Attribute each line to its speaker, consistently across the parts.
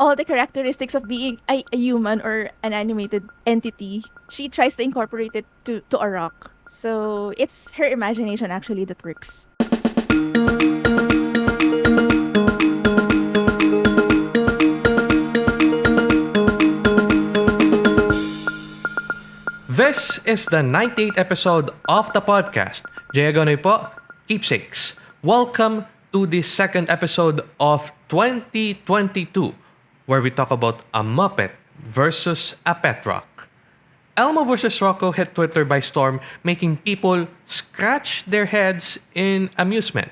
Speaker 1: all the characteristics of being a, a human or an animated entity. She tries to incorporate it to, to a rock. So it's her imagination actually that works.
Speaker 2: This is the 98th episode of the podcast. Jay Agonoy po, Keepsakes. Welcome to the second episode of 2022, where we talk about a Muppet versus a pet rock. Elmo versus Rocco hit Twitter by storm, making people scratch their heads in amusement.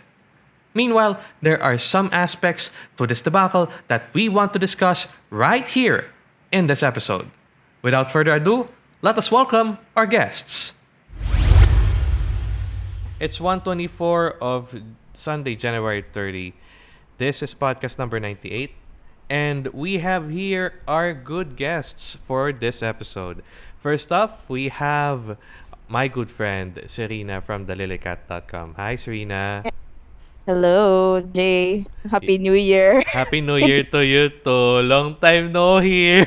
Speaker 2: Meanwhile, there are some aspects to this debacle that we want to discuss right here in this episode. Without further ado, let us welcome our guests. It's 124 of Sunday, January 30. This is podcast number 98. And we have here our good guests for this episode. First up, we have my good friend Serena from thelilycat.com. Hi, Serena.
Speaker 3: Hello, Jay. Happy New Year.
Speaker 2: Happy New Year to you too. Long time no here.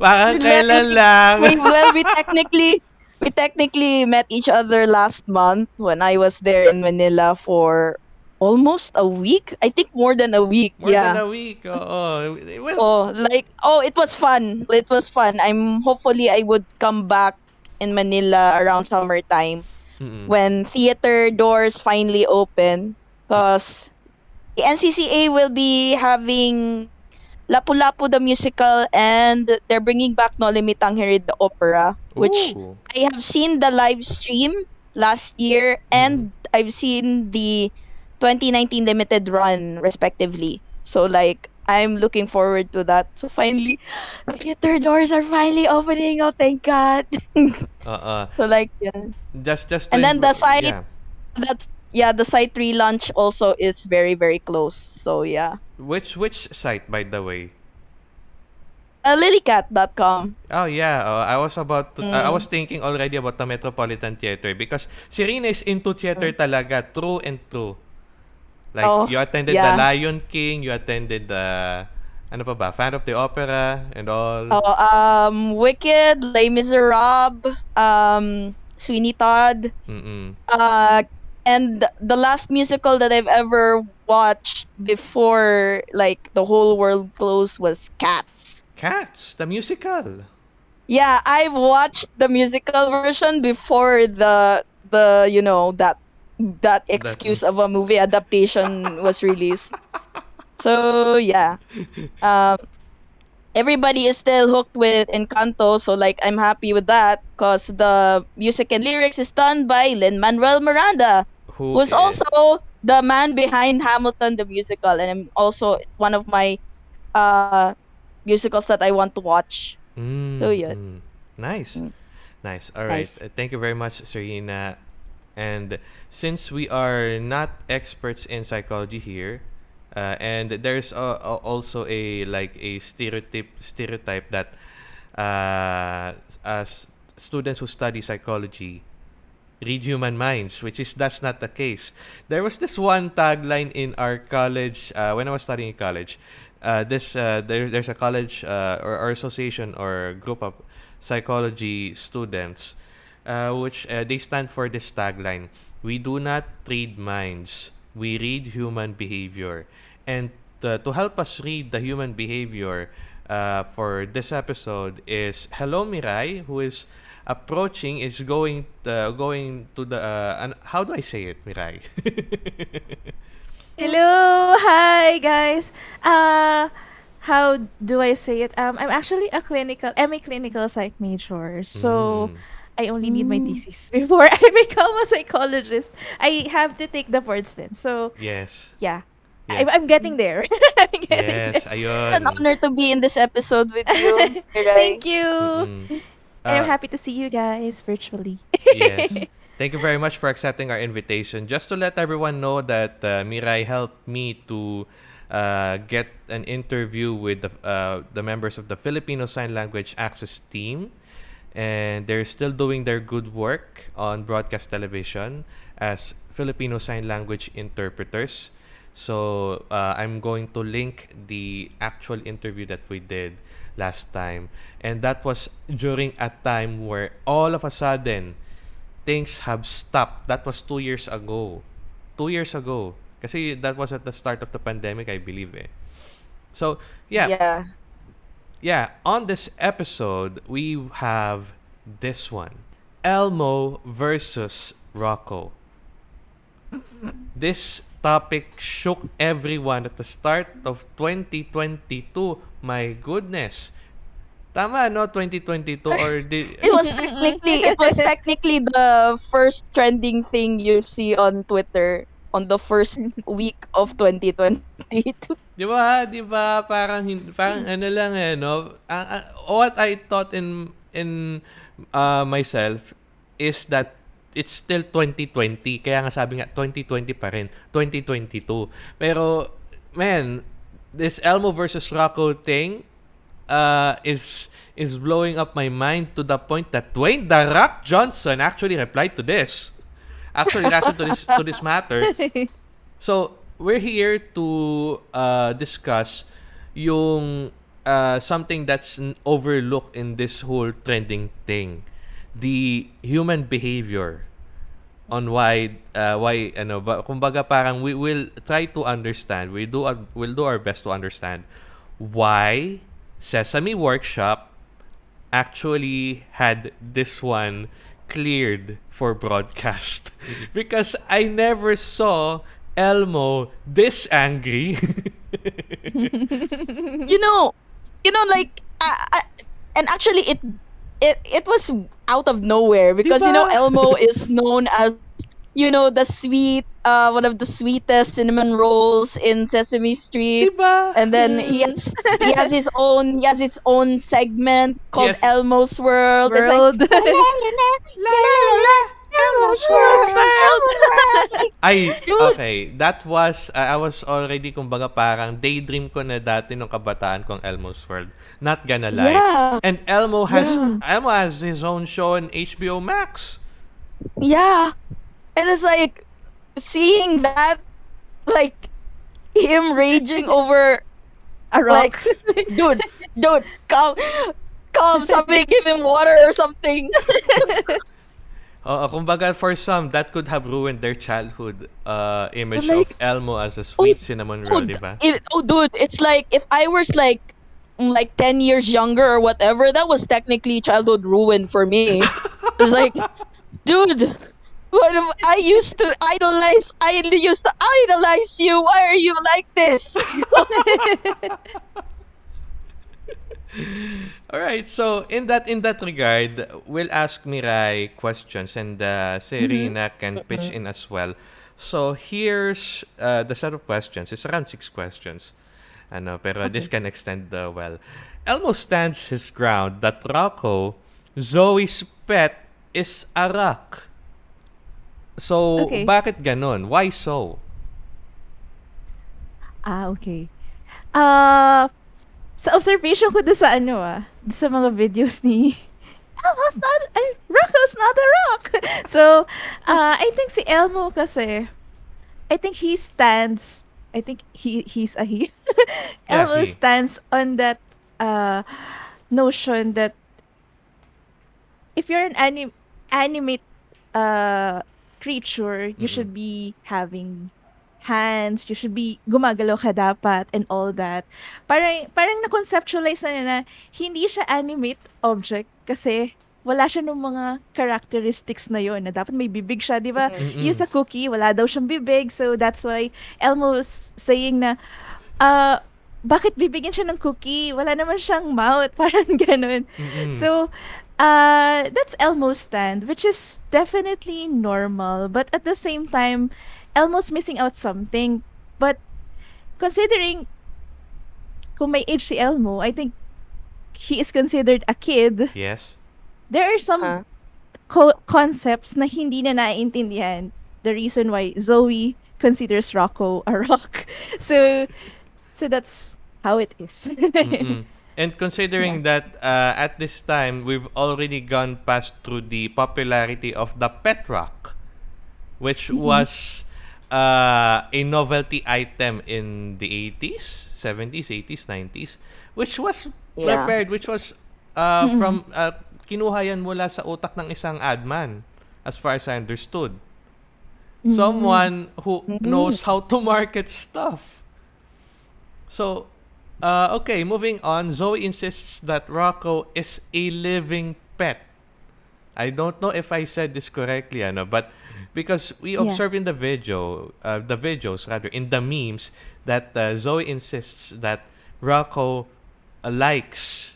Speaker 2: Baka kailan lang.
Speaker 3: we, well, we technically we technically met each other last month when I was there in Manila for almost a week. I think more than a week.
Speaker 2: More
Speaker 3: yeah.
Speaker 2: than a week. Oh, oh. well,
Speaker 3: Oh, like oh, it was fun. It was fun. I'm hopefully I would come back in Manila around summertime
Speaker 2: mm-mm.
Speaker 3: when theater doors finally open because the NCCA will be having Lapu-Lapu the musical and they're bringing back Noli Me Tangere the opera which
Speaker 2: Ooh.
Speaker 3: I have seen the live stream last year and mm. I've seen the 2019 limited run respectively so like I'm looking forward to that so finally theater doors are finally opening oh thank god
Speaker 2: Uh-uh.
Speaker 3: so like yeah
Speaker 2: Just, just.
Speaker 3: And then the site-
Speaker 2: Yeah.
Speaker 3: that's yeah the site relaunch also is very very close so yeah
Speaker 2: Which, which site, by the way?
Speaker 3: uh, lilycat.com
Speaker 2: Oh yeah, oh, I was about to, I- I
Speaker 3: Mm.
Speaker 2: was thinking already about the Metropolitan Theater because Serena is into theater talaga, true and true. Like
Speaker 3: Oh,
Speaker 2: you attended
Speaker 3: yeah.
Speaker 2: the Lion King, you attended the ano pa ba, Fan of the Opera and all.
Speaker 3: oh um wicked les miserables um sweeney todd
Speaker 2: Mm-mm.
Speaker 3: uh and the last musical that i've ever watched before like the whole world closed was cats
Speaker 2: Cats, the musical.
Speaker 3: yeah i've watched the musical version before the the you know that that excuse of a movie adaptation was released so yeah um everybody is still hooked with encanto so like i'm happy with that because the music and lyrics is done by lin manuel miranda
Speaker 2: Who
Speaker 3: who's
Speaker 2: is-
Speaker 3: also the man behind hamilton the musical and i'm also one of my uh musicals that i want to watch
Speaker 2: Mm,
Speaker 3: So, yun.
Speaker 2: mm. Nice.
Speaker 3: Mm.
Speaker 2: Nice. All right.
Speaker 3: Nice.
Speaker 2: Thank you very much, Serena. And since we are not experts in psychology here, uh, and there's uh, uh, also a like a stereotype stereotype that uh, as students who study psychology read human minds, which is that's not the case. There was this one tagline in our college uh, when I was studying in college. Uh, this uh, there, there's a college uh, or, or association or group of psychology students, uh, which uh, they stand for this tagline: "We do not read minds, we read human behavior." And uh, to help us read the human behavior uh, for this episode is Hello Mirai, who is approaching is going uh, going to the uh, an, how do I say it, Mirai?
Speaker 1: Hello, hi guys. Uh how do I say it? Um I'm actually a clinical I'm a clinical psych major. So
Speaker 2: Mm.
Speaker 1: I only need my
Speaker 3: Mm.
Speaker 1: thesis before I become a psychologist. I have to take the boards then. So
Speaker 2: yes.
Speaker 1: yeah.
Speaker 2: Yeah.
Speaker 1: I'm, I'm getting there. I'm getting
Speaker 2: Yes,
Speaker 1: there.
Speaker 2: ayun.
Speaker 3: it's an honor to be in this episode with you
Speaker 1: Thank you.
Speaker 2: Mm-mm.
Speaker 1: And I'm
Speaker 2: Uh,
Speaker 1: happy to see you guys virtually.
Speaker 2: yes. Thank you very much for accepting our invitation. Just to let everyone know that uh, Mirai helped me to uh, get an interview with the, uh, the members of the Filipino Sign Language Access team. And they're still doing their good work on broadcast television as Filipino Sign Language interpreters. So uh, I'm going to link the actual interview that we did last time. And that was during a time where all of a sudden things have stopped. That was two years ago. Two years ago. Kasi that was at the start of the pandemic, I believe. Eh. So, yeah.
Speaker 3: Yeah.
Speaker 2: Yeah, on this episode, we have this one Elmo versus Rocco. This topic shook everyone at the start of 2022. My goodness. Tama, no? 2022 or di-
Speaker 3: It was technically it was technically the first trending thing you see on Twitter on the first week of 2022.
Speaker 2: Di ba? Di ba? Parang, parang ano lang eh, no? What I thought in in uh, myself is that it's still 2020. Kaya nga sabi nga, 2020 pa rin. 2022. Pero, man, this Elmo versus Rocco thing uh, is is blowing up my mind to the point that Dwayne The Rock Johnson actually replied to this. Actually reacted to this to this matter. So, we're here to uh, discuss yung uh, something that's overlooked in this whole trending thing. The human behavior on why uh, why ano ba kumbaga parang we will try to understand we do our, we'll do our best to understand why Sesame Workshop actually had this one cleared for broadcast because I never saw Elmo this angry.
Speaker 3: you know, you know, like, uh, uh, and actually, it it it was out of nowhere because you know Elmo is known as you know the sweet, uh, one of the sweetest cinnamon rolls in Sesame Street.
Speaker 2: diba?
Speaker 3: And then he has he has his own he has his own segment called
Speaker 2: Yes.
Speaker 3: Elmo's World. It's like,
Speaker 1: World.
Speaker 3: Elmo's World. Elmo's World.
Speaker 2: Ay, okay. That was, uh, I was already, kumbaga parang daydream ko na dati nung kabataan kong Elmo's World. Not gonna lie.
Speaker 3: Yeah.
Speaker 2: And Elmo has,
Speaker 3: Yeah.
Speaker 2: Elmo has his own show on HBO Max.
Speaker 3: Yeah. And it's like seeing that like him raging over
Speaker 1: A rock.
Speaker 3: like dude, dude, calm calm, somebody give him water or something.
Speaker 2: Oo, kumbaga for some, that could have ruined their childhood uh, image
Speaker 3: Like,
Speaker 2: of Elmo as a sweet
Speaker 3: oh,
Speaker 2: cinnamon roll,
Speaker 3: Dude,
Speaker 2: di ba?
Speaker 3: it, oh dude, it's like if I was like mm, like 10 years younger or whatever, that was technically childhood ruin for me. it's like, dude, what if I used to idolize I used to idolize you. Why are you like this?
Speaker 2: All right. So in that in that regard, we'll ask Mirai questions and uh, Serena can pitch in as well. So here's uh, the set of questions. It's around six questions. Ano, pero this can extend uh, well. Elmo stands his ground that Rocco, Zoe's pet, is a rock. So,
Speaker 1: Okay.
Speaker 2: bakit ganon? Why so?
Speaker 1: Ah, okay. Ah, sa observation ko doon sa ano ah, doon sa mga videos ni Elmo's not, ay, Rocco's not a rock. so, uh, I think si Elmo kasi, I think he stands, I think he he's a he.
Speaker 2: Yeah,
Speaker 1: Elmo
Speaker 2: he.
Speaker 1: stands on that uh, notion that if you're an anim- animate uh, creature, you
Speaker 2: Mm-mm.
Speaker 1: should be having hands, you should be gumagalaw ka dapat and all that. Parang, parang na-conceptualize na niya na hindi siya animate object kasi wala siya ng mga characteristics na yon na dapat may bibig siya, di ba?
Speaker 2: Mm-mm.
Speaker 1: Yung sa cookie, wala daw siyang bibig. So, that's why Elmo's saying na, uh, bakit bibigyan siya ng cookie? Wala naman siyang mouth. Parang ganun.
Speaker 2: Mm-mm.
Speaker 1: So, uh, that's Elmo's stand, which is definitely normal. But at the same time, Elmo's missing out something. But considering kung may age si Elmo, I think he is considered a kid.
Speaker 2: yes.
Speaker 1: There are some
Speaker 3: Huh?
Speaker 1: co- concepts na hindi na naiintindihan. The reason why Zoe considers Rocco a rock. So, so that's how it is.
Speaker 2: Mm-mm. And considering that uh, at this time we've already gone past through the popularity of the pet rock, which was uh, a novelty item in the 80s, 70s, 80s, 90s, which was
Speaker 3: Yeah.
Speaker 2: prepared, which was uh, from, uh, kinuha yan mula sa utak ng isang adman, as far as I understood. Someone who knows how to market stuff. So, uh, okay, moving on. Zoe insists that Rocco is a living pet. I don't know if I said this correctly, ano, but because we
Speaker 1: Yeah.
Speaker 2: observe in the video, uh, the videos rather, in the memes, that uh, Zoe insists that Rocco uh, likes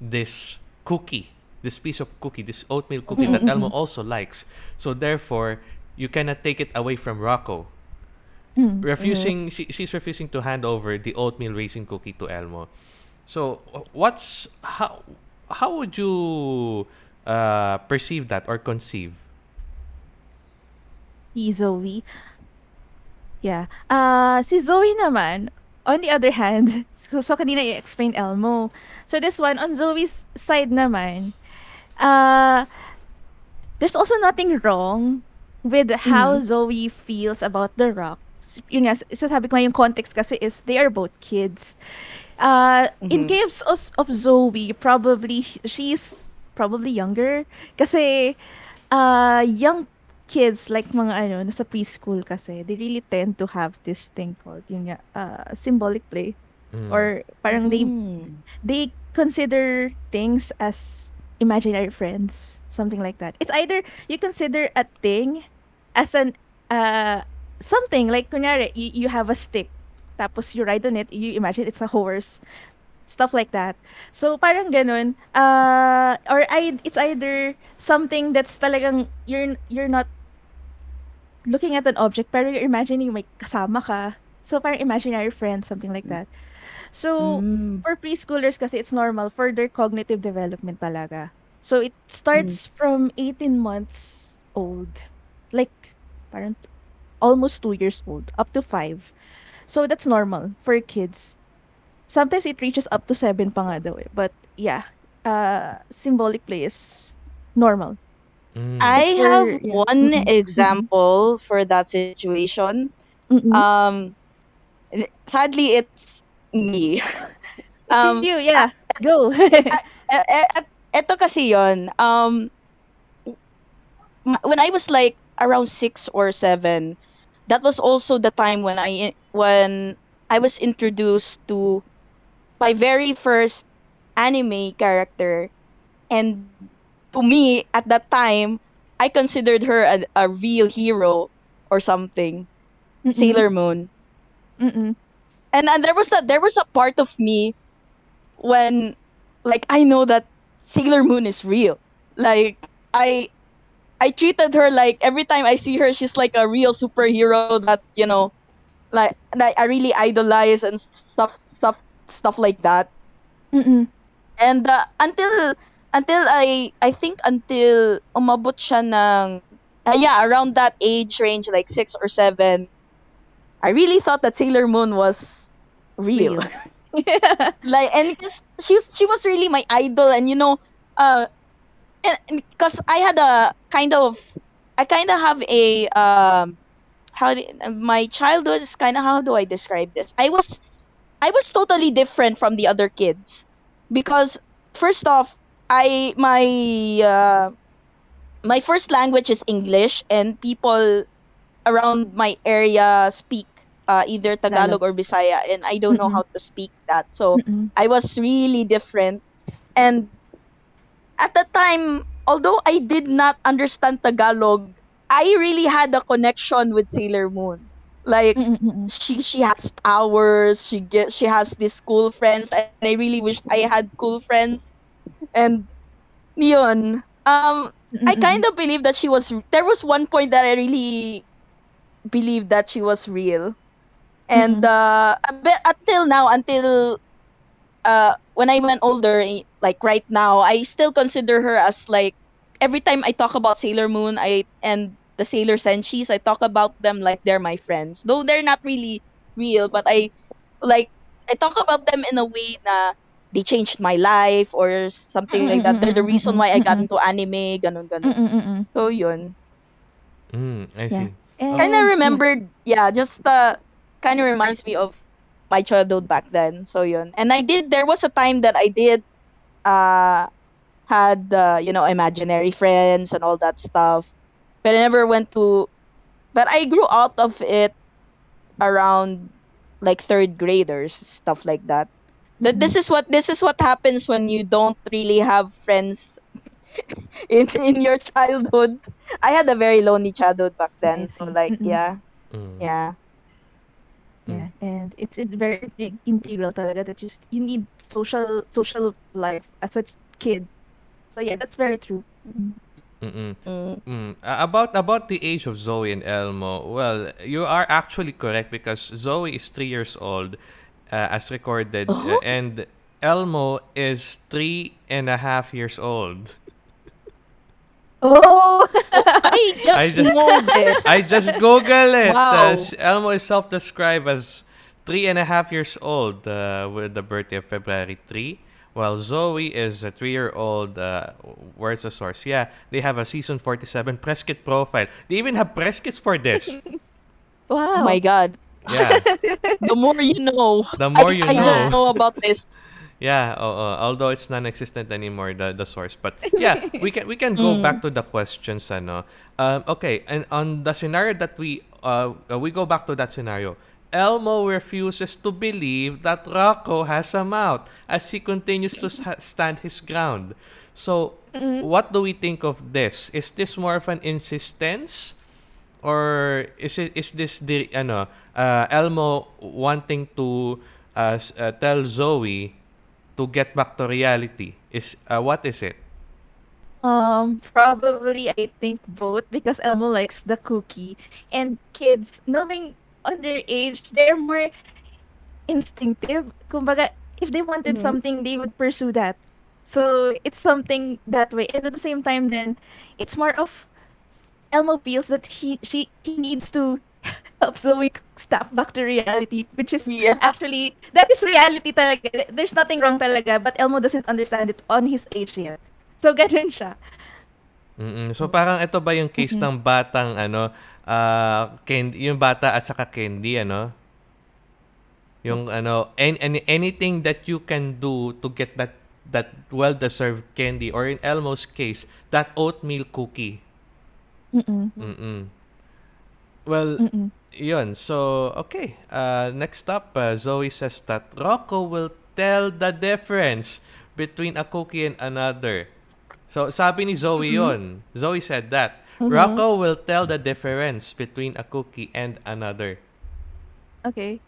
Speaker 2: this cookie, this piece of cookie, this oatmeal cookie that Elmo also likes. So therefore, you cannot take it away from Rocco. Refusing, she, she's refusing to hand over the oatmeal raisin cookie to Elmo. So, what's how how would you uh, perceive that or conceive?
Speaker 1: si Zoe. Yeah. Uh, si Zoe naman, on the other hand, so, so kanina i-explain Elmo. So this one, on Zoe's side naman, uh, there's also nothing wrong with how Zoe feels about The Rock. Yun nga, sasabi ko nga yung context kasi is they are both kids. Uh, In case of, of Zoe, probably sh- she's probably younger kasi uh, young kids like mga ano nasa preschool kasi they really tend to have this thing called yung nga, uh, symbolic play
Speaker 2: Mm.
Speaker 1: or parang they
Speaker 3: Mm.
Speaker 1: they consider things as imaginary friends, something like that. It's either you consider a thing as an uh something like kunyari you, you have a stick tapos you ride on it, you imagine it's a horse. Stuff like that. So parang ganun. Uh or I it's either something that's talagang you're you're not looking at an object pero you're imagining may kasama ka. So parang imaginary friend, something like that. So
Speaker 3: Mm.
Speaker 1: for preschoolers kasi it's normal for their cognitive development talaga. So it starts from 18 months old. Like parang almost 2 years old up to 5. So that's normal for kids. Sometimes it reaches up to 7 pa nga daw eh. But yeah, uh symbolic play is normal.
Speaker 2: Mm.
Speaker 3: I
Speaker 1: for-
Speaker 3: have
Speaker 1: yeah.
Speaker 3: one
Speaker 1: Mhm.
Speaker 3: example for that situation.
Speaker 1: Mm-mm.
Speaker 3: Um, sadly, it's me.
Speaker 1: it's
Speaker 3: um,
Speaker 1: you, yeah. Go.
Speaker 3: e- e- et- eto kasi yon. Um, when I was like around six or seven, that was also the time when I when I was introduced to my very first anime character, and to me at that time, I considered her a, a real hero or something,
Speaker 1: Mm-mm.
Speaker 3: Sailor Moon
Speaker 1: Mm-mm.
Speaker 3: and and there was that there was a part of me when like I know that Sailor Moon is real. Like I I treated her like every time I see her she's like a real superhero that, you know, like that I really idolize and stuff stuff stuff like that.
Speaker 1: Mm-mm.
Speaker 3: And uh, until until I I think until umabot siya ng uh, yeah, around that age range like 6 or 7, I really thought that Sailor Moon was real.
Speaker 1: Real. Yeah.
Speaker 3: like and because she's she was really my idol and you know uh and because i had a kind of i kind of have a um how do, my childhood is kind of how do i describe this? I was i was totally different from the other kids. Because first off i my uh my first language is english and people around my area speak uh, either tagalog or bisaya and i don't know how to speak that. So
Speaker 1: Mm-mm.
Speaker 3: I was really different. And at the time, although I did not understand Tagalog, I really had a connection with Sailor Moon. Like
Speaker 1: Mm-mm. Mm-mm.
Speaker 3: she she has powers, she get she has these cool friends, and I really wished I had cool friends. And yun, um, I
Speaker 1: Mm-mm.
Speaker 3: kind of believe that she was. There was one point that I really believed that she was real, and
Speaker 1: Mhm.
Speaker 3: uh, a bit until now, until uh, when I went older, eh, like right now, I still consider her as like every time I talk about Sailor Moon, I and the Sailor Senshis, I talk about them like they're my friends, though they're not really real, but I like I talk about them in a way na they changed my life or something like that. They're the reason why I got into anime, ganun ganon.
Speaker 1: Mm-mm. Mm-mm.
Speaker 3: So yun.
Speaker 2: Mm, I see.
Speaker 1: And
Speaker 3: kind of
Speaker 1: yeah.
Speaker 3: remembered, yeah, just uh, kind of reminds me of my childhood back then. So yun. And I did, there was a time that I did, uh, had, uh, you know, imaginary friends and all that stuff. But I never went to, but I grew out of it around like third graders, stuff like that. That this is what this is what happens when you don't really have friends in in your childhood. I had a very lonely childhood back then, so like yeah,
Speaker 2: Mm.
Speaker 3: yeah.
Speaker 1: Yeah, and it's it very big integral talaga that you, you need social social life as a kid. So yeah, that's very true. Mm.
Speaker 2: Mm-mm.
Speaker 3: Mm.
Speaker 2: Mm. Uh, about about the age of Zoe and Elmo, well, you are actually correct because Zoe is three years old, uh, as recorded, uh,
Speaker 3: Oh,
Speaker 2: and Elmo is three and a half years old.
Speaker 1: Oh,
Speaker 3: I
Speaker 2: I
Speaker 3: just
Speaker 2: just
Speaker 3: know this.
Speaker 2: I just Google it. Uh,
Speaker 3: Wow.
Speaker 2: s- Elmo is self-described as three and a half years old uh, with the birthday of February 3, while Zoe is a three-year-old. Uh, where's the source? Yeah, they have a season 47 press kit profile. They even have press kits for this.
Speaker 3: Oh my. God.
Speaker 2: Yeah,
Speaker 3: The more you know.
Speaker 2: the more
Speaker 3: I,
Speaker 2: you
Speaker 3: I just
Speaker 2: know.
Speaker 3: know about this.
Speaker 2: Yeah, uh, uh, although it's non-existent anymore the the source, but yeah, we can we can go back
Speaker 3: Mm.
Speaker 2: to the questions, ano. Um, okay, and on the scenario that we uh we go back to that scenario. Elmo refuses to believe that Rocco has a mouth as he continues to stand his ground. So,
Speaker 1: Mm.
Speaker 2: what do we think of this? Is this more of an insistence or is it is this the ano uh, Elmo wanting to uh, uh, tell Zoe to get back to reality is uh, what is it
Speaker 1: Um, probably I think both because Elmo likes the cookie and kids knowing underage they're more instinctive. Kumbaga, if they wanted
Speaker 3: Mhm.
Speaker 1: something, they would pursue that. So it's something that way. And at the same time, then it's more of Elmo feels that he she he needs to help Zoe step back to reality, which is
Speaker 3: Yeah.
Speaker 1: actually that is reality talaga. There's nothing wrong talaga, but Elmo doesn't understand it on his age yet. So ganun siya.
Speaker 2: Mm-mm. so parang ito ba yung case
Speaker 1: Mm-mm.
Speaker 2: ng batang ano uh, candy, yung bata at saka candy ano yung ano any, any, anything that you can do to get that that well deserved candy or in Elmo's case that oatmeal cookie
Speaker 1: Mm-mm.
Speaker 2: Mm-mm. Well
Speaker 1: Mm-mm.
Speaker 2: Yun. So, okay. Uh, next up, uh, Zoe says that Rocco will tell the difference between a cookie and another. So, sabi ni Zoe yun. Zoe said that.
Speaker 3: Mhm.
Speaker 2: Rocco will tell the difference between a cookie and another.
Speaker 1: Okay.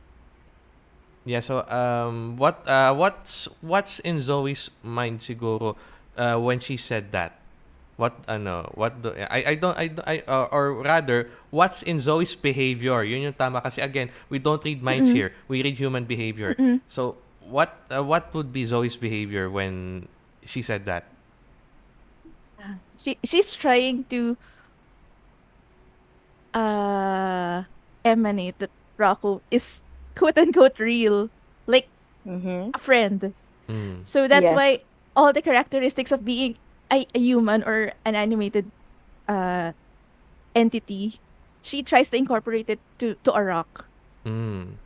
Speaker 2: Yeah, so um what uh what's what's in Zoe's mind siguro uh when she said that? What ano, what do, I I don't I, don't- I uh, or rather what's in Zoe's behavior? Yun yung tama kasi again, we don't read minds
Speaker 1: Mm-mm.
Speaker 2: here. We read human behavior.
Speaker 1: Mm-mm.
Speaker 2: So what uh, what would be Zoe's behavior when she said that?
Speaker 1: She she's trying to uh emanate that Rocco is quote unquote real, like
Speaker 3: Mm-hmm.
Speaker 1: a friend.
Speaker 2: Mm.
Speaker 1: So that's
Speaker 3: Yes.
Speaker 1: why all the characteristics of being a, a human or an animated uh entity, she tries to incorporate it to to a rock.
Speaker 2: Mm.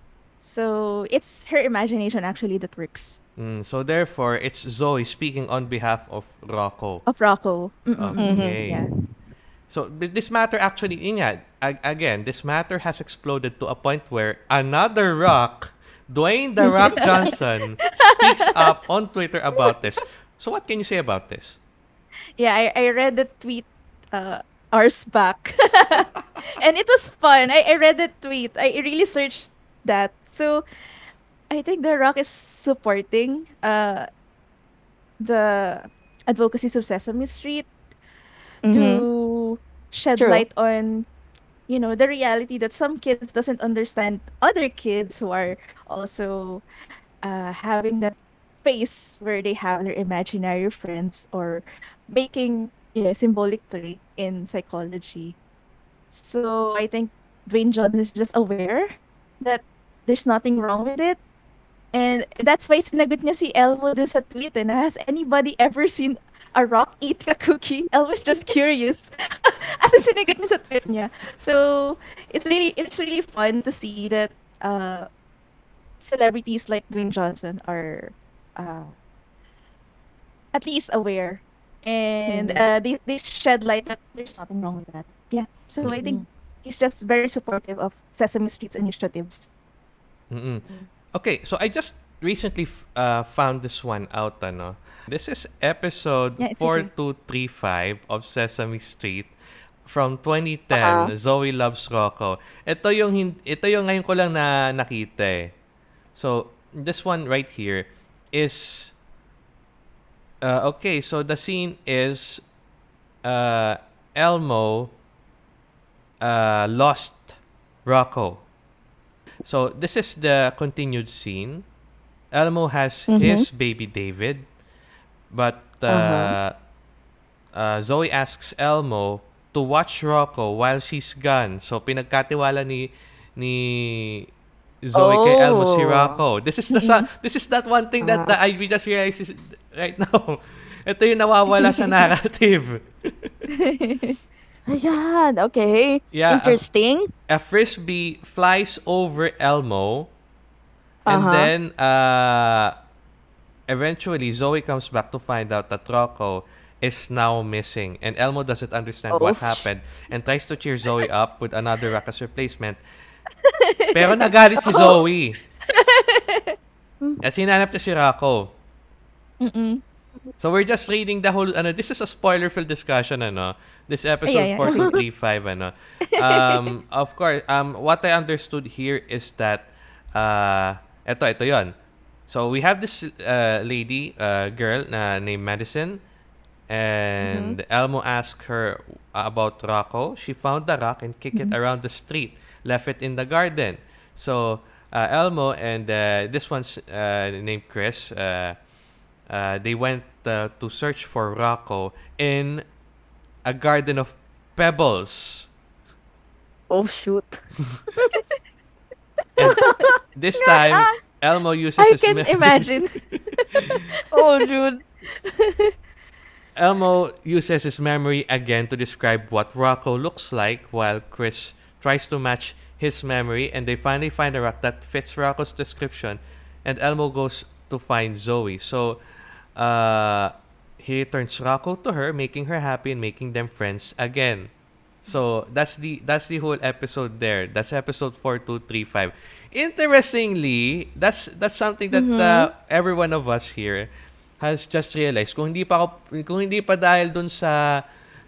Speaker 1: So it's her imagination actually that works
Speaker 2: Mm. So therefore, it's Zoe speaking on behalf of Rocco.
Speaker 1: of Rocco. Mm-mm.
Speaker 2: Okay.
Speaker 1: Yeah.
Speaker 2: So this matter actually, ag- again, this matter has exploded to a point where another rock, Dwayne the Rock Johnson, speaks up on Twitter about this. So what can you say about this?
Speaker 1: Yeah, I, I read the tweet uh hours back. and it was fun. I, I read the tweet. I really searched that. So I think The Rock is supporting uh the advocacies of Sesame Street
Speaker 3: Mm-hmm.
Speaker 1: to shed
Speaker 3: True.
Speaker 1: light on you know the reality that some kids doesn't understand other kids who are also uh, having that phase where they have their imaginary friends or making you know in psychology so i think dwayne johnson is just aware that there's nothing wrong with it and that's why sinagot niya si Elmo dun sa tweet and has anybody ever seen a rock eat a cookie? Elmo's just curious. As in, sinigat niya sa tweet niya. So, it's really, it's really fun to see that uh, celebrities like Dwayne Johnson are uh, at least aware. And
Speaker 3: Mm.
Speaker 1: uh, they, they shed light that there's nothing wrong with that. Yeah. So, I think he's just very supportive of Sesame Street's initiatives.
Speaker 2: Mm-mm. Okay, so I just recently f- uh, found this one out, ano. This is episode
Speaker 1: Yeah, it's okay.
Speaker 2: 4235 of Sesame Street from 2010,
Speaker 3: Uh-huh.
Speaker 2: Zoe Loves Rocco. Ito yung hin- ito yung ngayon ko lang na nakita eh. So, this one right here is uh, okay, so the scene is uh, Elmo uh, lost Rocco. So this is the continued scene. Elmo has
Speaker 3: Mhm.
Speaker 2: his baby David, but uh,
Speaker 3: Uh-huh.
Speaker 2: uh, Zoe asks Elmo to watch Rocco while she's gone. So pinagkatiwala ni ni Zoe kay Elmo si
Speaker 3: Oh.
Speaker 2: This is the sa- this is that one thing that uh, I we just realized is right now. Ito yung nawawala sa narrative.
Speaker 3: Ayan, okay.
Speaker 2: Yeah,
Speaker 3: Interesting.
Speaker 2: a frisbee flies over Elmo, and
Speaker 3: Uh-huh.
Speaker 2: then uh, eventually Zoe comes back to find out that Rocco is now missing, and Elmo doesn't understand what
Speaker 3: Oh.
Speaker 2: happened and tries to cheer Zoe up with another ruckus replacement. Pero nagalit si Zoe. At hinanap niya si Rocco.
Speaker 1: Mm-mm.
Speaker 2: So we're just reading the whole ano this is a spoiler filled discussion ano. This episode
Speaker 1: yeah, yeah.
Speaker 2: 4235 ano. Um of course um what I understood here is that uh eto ito 'yon. So we have this uh, lady uh, girl na named Madison and Elmo asked her about Rocco. She found the rock and kicked it around the street, left it in the garden. So uh, Elmo and uh, this one's uh, named Chris. Uh, uh, they went uh, to search for Rocco in a garden of pebbles.
Speaker 3: Oh, shoot.
Speaker 2: This time, Elmo uses
Speaker 1: I
Speaker 2: his
Speaker 1: can imagine.
Speaker 3: Oh, dude.
Speaker 2: Elmo uses his memory again to describe what Rocco looks like, while Chris tries to match his memory, and they finally find a rock that fits Rocco's description, and Elmo goes to find Zoe. So, uh, he returns Rocco to her, making her happy and making them friends again. So that's the that's the whole episode there. That's episode four two three five. Interestingly, that's that's something that uh, every one of us here has just realized. Kung hindi pa ako, kung hindi pa dahil dun sa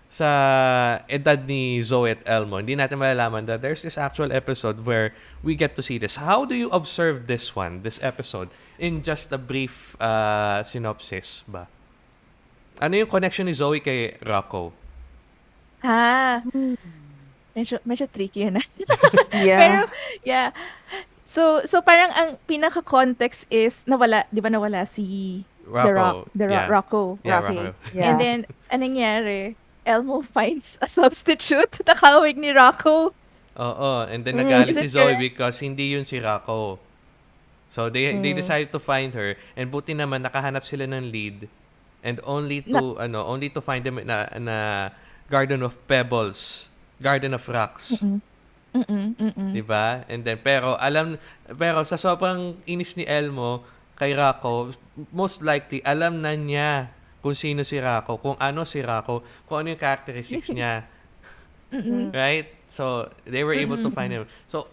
Speaker 2: sa edad ni Zoe at Elmo, hindi natin malalaman that there's this actual episode where we get to see this. How do you observe this one, this episode, in just a brief uh, synopsis ba? Ano yung connection ni Zoe kay Rocco?
Speaker 1: ah. Medyo, medyo tricky yun. ah.
Speaker 3: Yeah.
Speaker 1: Pero, yeah. So, so parang ang pinaka-context is nawala, di ba nawala si The
Speaker 2: Rocco,
Speaker 1: Rock, The
Speaker 2: yeah.
Speaker 1: Rocco.
Speaker 2: Yeah,
Speaker 1: Rocky.
Speaker 2: Rocco.
Speaker 3: Yeah.
Speaker 1: And then, anong nangyari? Elmo finds a substitute. Nakawig ni Rocco.
Speaker 2: Oo, and then
Speaker 3: Mm,
Speaker 2: nagalit si Zoe because hindi yun si Rocco. So they they
Speaker 3: Mm.
Speaker 2: decided to find her and buti naman nakahanap sila ng lead and only to ano, only to find them na na Garden of Pebbles, Garden of Rocks.
Speaker 1: Mm-mm, mm-mm.
Speaker 2: 'Di ba? And then pero alam pero sa sobrang inis ni Elmo kay Rocco, most likely alam na niya kung sino si Rocco, kung ano si Rocco, kung ano yung characteristics niya.
Speaker 1: Mm-mm.
Speaker 2: right? So they were able to find him. So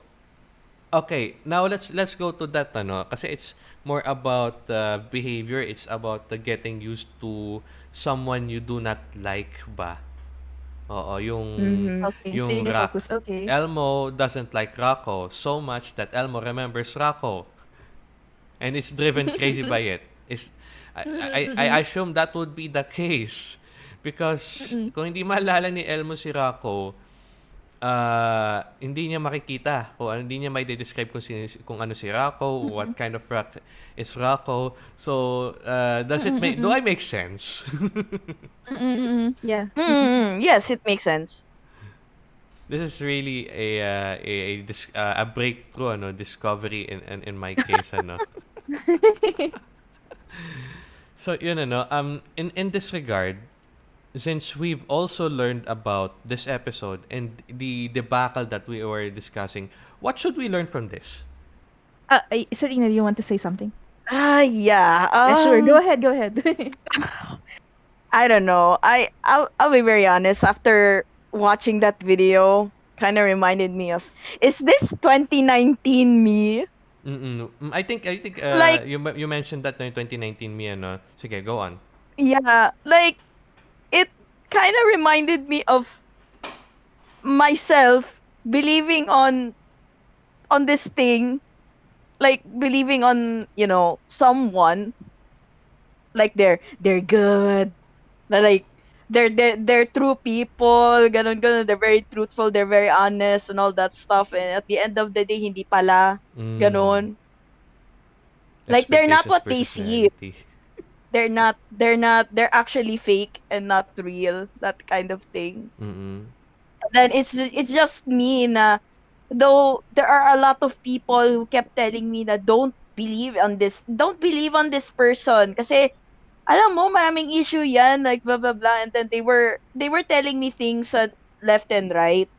Speaker 2: okay, now let's let's go to that ano kasi it's more about uh, behavior, it's about the getting used to someone you do not like ba. Oo, yung
Speaker 3: Mhm.
Speaker 1: Okay, so
Speaker 2: yung
Speaker 1: yun yung
Speaker 2: Rock.
Speaker 1: focus. Okay.
Speaker 2: Elmo doesn't like Rocco so much that Elmo remembers Rocco and is driven crazy by it. Is I, I, I assume that would be the case because kung hindi maalala ni Elmo si Rocco, uh, hindi niya makikita o hindi niya may describe kung, sino, kung ano si Rocco, what kind of rock is Rocco. So, uh, does it make, do I make sense?
Speaker 1: Yeah.
Speaker 3: Mm, yes, it makes sense.
Speaker 2: This is really a uh, a a, dis- uh, a breakthrough ano discovery in in, in my case ano. so yun ano um in in this regard since we've also learned about this episode and the debacle that we were discussing, what should we learn from this?
Speaker 1: Uh, ay- Serena, do you want to say something?
Speaker 3: Ah, yeah.
Speaker 1: Yeah, sure. Go
Speaker 3: um,
Speaker 1: ahead. Go ahead.
Speaker 3: I don't know. I I'll I'll be very honest. After watching that video, kind of reminded me of is this 2019 me?
Speaker 2: Mm-mm. Mm, I think I think uh,
Speaker 3: Like-
Speaker 2: you you mentioned that in 2019 me ano. Sige, go on.
Speaker 3: Yeah, like it kind of reminded me of myself believing on on this thing, like believing on you know someone, like they're they're good, na like they're they're, they're true people, ganun ganun. They're very truthful, they're very honest, and all that stuff. And at the end of the day, hindi pala
Speaker 2: Mm.
Speaker 3: ganun. Like, they're not what they see. They're not they're not they're actually fake and not real. That kind of thing.
Speaker 2: Mm-mm.
Speaker 3: then it's it's just me na though there are a lot of people who kept telling me that don't believe on this don't believe on this person kasi alam mo maraming issue yan like blah blah blah and then they were they were telling me things uh, left and right.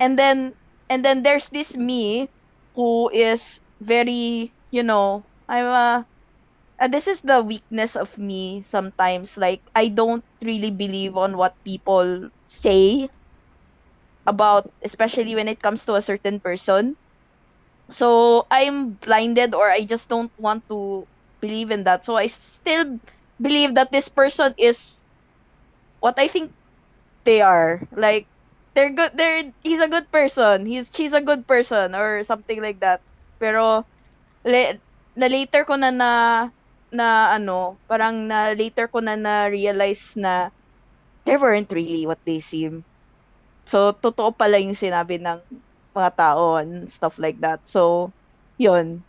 Speaker 3: And then and then there's this me who is very you know I'm a uh, this is the weakness of me sometimes. Like I don't really believe on what people say about especially when it comes to a certain person. So i'm blinded or i just don't want to believe in that. So i still believe that this person is what i think they are like they're good they're he's a good person he's she's a good person or something like that pero le, na later ko na na na ano parang na later ko na na realize na they weren't really what they seem So, totoo pala yung sinabi ng mga tao and stuff like that. So, yun.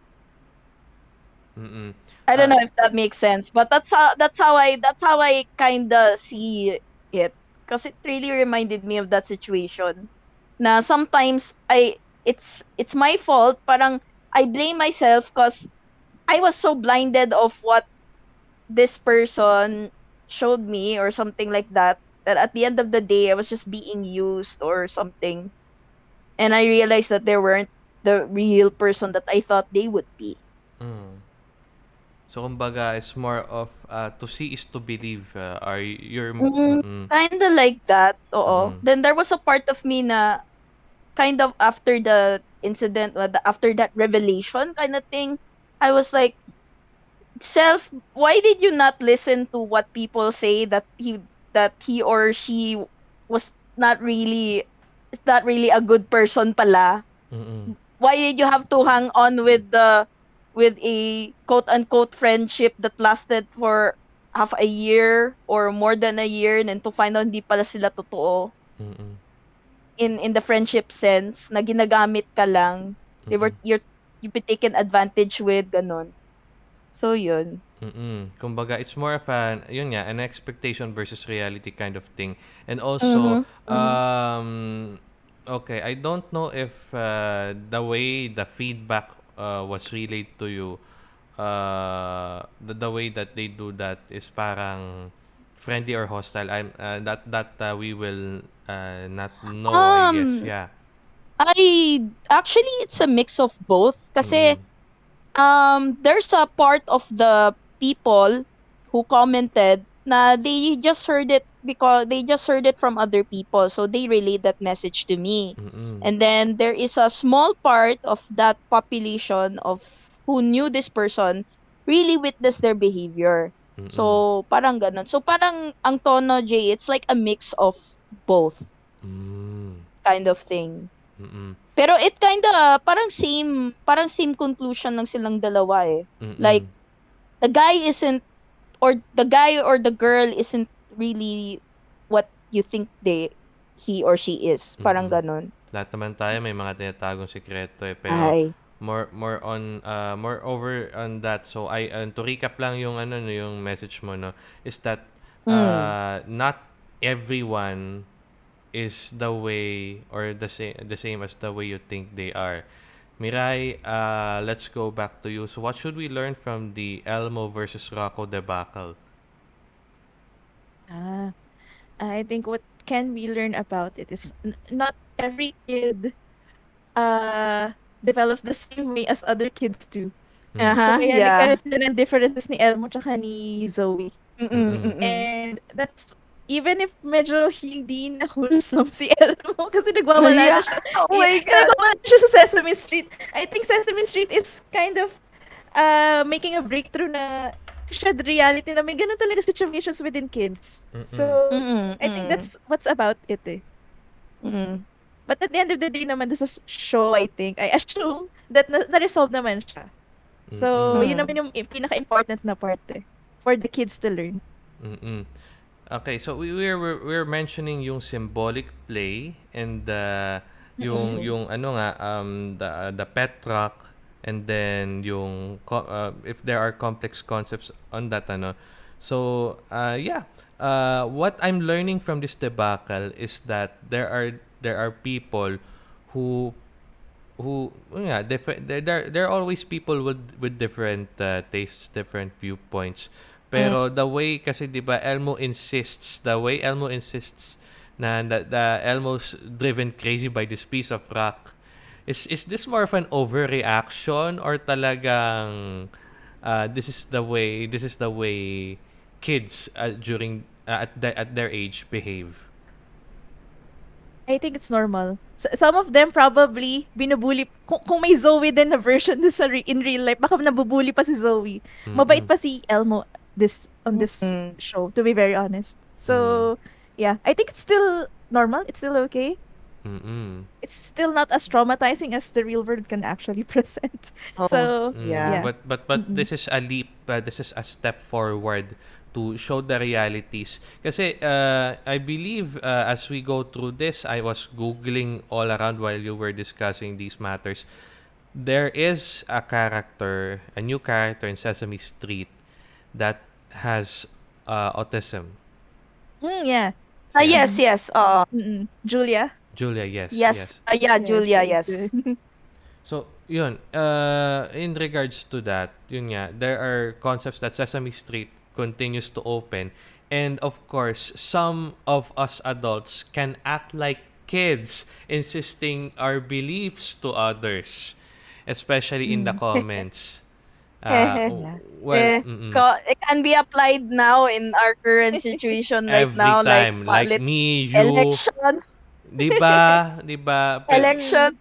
Speaker 2: Mm-mm.
Speaker 3: I don't
Speaker 2: Ah.
Speaker 3: know if that makes sense, but that's how that's how I that's how I kind of see it because it really reminded me of that situation. Na sometimes I it's it's my fault, parang I blame myself because I was so blinded of what this person showed me or something like that that at the end of the day I was just being used or something. And I realized that they weren't the real person that I thought they would be.
Speaker 2: Mm. So kumbaga, it's more of uh, to see is to believe. Uh, are you're
Speaker 3: Mm.
Speaker 2: mm,
Speaker 3: Kinda like that, oo.
Speaker 2: Mhm.
Speaker 3: Then there was a part of me na kind of after the incident, uh, the- after that revelation kind of thing, I was like, self, why did you not listen to what people say that he that he or she was not really not really a good person pala?
Speaker 2: mm-mm.
Speaker 3: Why did you have to hang on with the with a quote unquote friendship that lasted for half a year or more than a year and then to find out hindi pala sila totoo
Speaker 2: Mm-mm.
Speaker 3: in in the friendship sense na ginagamit ka lang they were
Speaker 2: Mm-mm.
Speaker 3: you're you've been taken advantage with ganon so yun
Speaker 2: Mm-mm. Kumbaga, it's more of an, yun nga, an expectation versus reality kind of thing. And also,
Speaker 3: Mhm, mhm.
Speaker 2: um, okay, I don't know if uh, the way the feedback uh, was relayed to you, uh, the, the way that they do that is parang friendly or hostile. I'm uh, that that uh, we will uh, not know. I guess,
Speaker 3: Um,
Speaker 2: yeah.
Speaker 3: I actually it's a mix of both kasi
Speaker 2: Mm.
Speaker 3: um there's a part of the people who commented na they just heard it because they just heard it from other people so they relayed that message to me
Speaker 2: Mm-mm.
Speaker 3: and then there is a small part of that population of who knew this person really witnessed their behavior
Speaker 2: Mm-mm.
Speaker 3: so parang ganun so parang ang tono Jay it's like a mix of both
Speaker 2: Mm.
Speaker 3: kind of thing
Speaker 2: Mm-mm.
Speaker 3: pero it kinda parang same parang same conclusion ng silang dalawa eh
Speaker 2: Mm-mm.
Speaker 3: Like, the guy isn't or the guy or the girl isn't really what you think they he or she is. Parang
Speaker 2: Mm-mm.
Speaker 3: ganun.
Speaker 2: lahat naman tayo may mga tinatagong sikreto eh. Pero
Speaker 3: Ay.
Speaker 2: more more on uh more over on that so I uh, to recap lang yung ano no yung message mo no is that
Speaker 3: Mm.
Speaker 2: uh not everyone is the way or the same the same as the way you think they are Mirai, uh, let's go back to you. So, what should we learn from the Elmo versus Rocco debacle?
Speaker 1: Ah. I think what can we learn about it is n- not every kid uh develops the same way as other kids do.
Speaker 2: Mm.
Speaker 1: So
Speaker 3: Uh-huh,
Speaker 1: kaya
Speaker 3: yeah.
Speaker 1: nagkaroon sila ng differences ni Elmo tsaka ni Zoe.
Speaker 3: Mm-mm,
Speaker 2: Mm-mm.
Speaker 3: mm-mm.
Speaker 1: And that's even if medyo hindi na wholesome si Elmo kasi nagwawala
Speaker 3: Yeah.
Speaker 1: na siya.
Speaker 3: Oh my God.
Speaker 1: nagwawala na siya sa Sesame Street. I think Sesame Street is kind of uh, making a breakthrough na shed reality na may ganun talaga situations within kids. So,
Speaker 3: Mm-mm,
Speaker 1: I think that's what's about it eh.
Speaker 3: Mm.
Speaker 1: But at the end of the day naman, sa show, I think, I assume that na- na-resolve naman siya. So,
Speaker 3: Mm-mm.
Speaker 1: yun naman yung pinaka-important na part eh. For the kids to learn.
Speaker 2: Mm-mm. Okay, so we we're, we're we're mentioning yung symbolic play and the yung
Speaker 1: Mm-mm.
Speaker 2: yung ano nga um the the pet rock and then yung co- uh, if there are complex concepts on that ano. So, uh yeah. Uh what I'm learning from this debacle is that there are there are people who who nga different there there there are always people with with different uh, tastes different viewpoints pero the way kasi 'di ba Elmo insists the way Elmo insists na the Elmo's driven crazy by this piece of rock is is this more of an overreaction or talagang uh, this is the way this is the way kids uh, during uh, at the, at their age behave
Speaker 1: I think it's normal. S- some of them probably binubuli kung, kung may Zoe din na version sa re- in real life, baka nabubuli pa si Zoe. Mabait
Speaker 2: Mm-mm.
Speaker 1: pa si Elmo this on this
Speaker 3: Mm.
Speaker 1: show to be very honest. So, yeah, I think it's still normal. It's still okay.
Speaker 2: Mm-mm.
Speaker 1: It's still not as traumatizing as the real world can actually present.
Speaker 3: Oh,
Speaker 1: So,
Speaker 2: Mm,
Speaker 3: Yeah.
Speaker 2: But but but
Speaker 1: Mm-mm.
Speaker 2: this is a leap. Uh, this is a step forward to show the realities. Kasi uh, I believe uh, as we go through this, I was googling all around while you were discussing these matters. There is a character, a new character in Sesame Street that has uh, autism.
Speaker 1: mm, yeah.
Speaker 3: Ah, yes, yes. Uh,
Speaker 1: Mm-mm. Julia.
Speaker 2: Julia, yes,
Speaker 3: yes.
Speaker 2: yes.
Speaker 3: Ah, yeah, Julia, yes.
Speaker 2: So, yun, uh, in regards to that, yun nga, there are concepts that Sesame Street continues to open. And of course, some of us adults can act like kids, insisting our beliefs to others, especially in the comments. Uh, well,
Speaker 3: Eh,
Speaker 2: mm-mm.
Speaker 3: Co- it can be applied now in our current situation right
Speaker 2: every
Speaker 3: now,
Speaker 2: time,
Speaker 3: like,
Speaker 2: like, me, you,
Speaker 3: elections,
Speaker 2: di ba? Di ba?
Speaker 3: Elections.